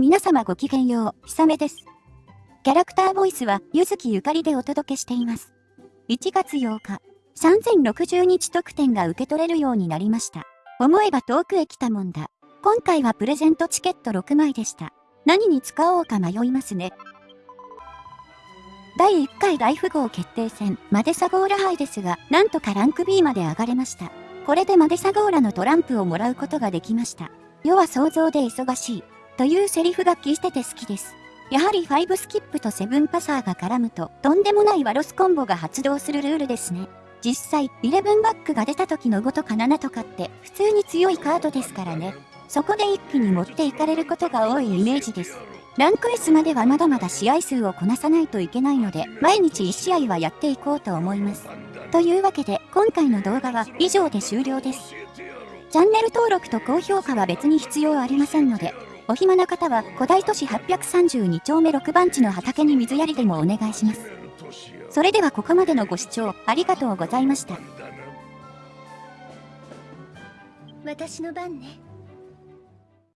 皆様ごきげんよう、ひさめです。キャラクターボイスは、ゆずきゆかりでお届けしています。1月8日、3060日特典が受け取れるようになりました。思えば遠くへ来たもんだ。今回はプレゼントチケット6枚でした。何に使おうか迷いますね。第1回大富豪決定戦、マデサゴーラ杯ですが、なんとかランク B まで上がれました。これでマデサゴーラのトランプをもらうことができました。世は想像で忙しい。というセリフが聞いてて好きです。やはり5スキップと7パサーが絡むと、とんでもないワロスコンボが発動するルールですね。実際、11バックが出た時の5とか7とかって普通に強いカードですからね。そこで一気に持っていかれることが多いイメージです。ランク S まではまだまだ試合数をこなさないといけないので、毎日1試合はやっていこうと思います。というわけで、今回の動画は以上で終了です。チャンネル登録と高評価は別に必要ありませんので、お暇な方は古代都市832丁目6番地の畑に水やりでもお願いします。それではここまでのご視聴ありがとうございました。私の番ね。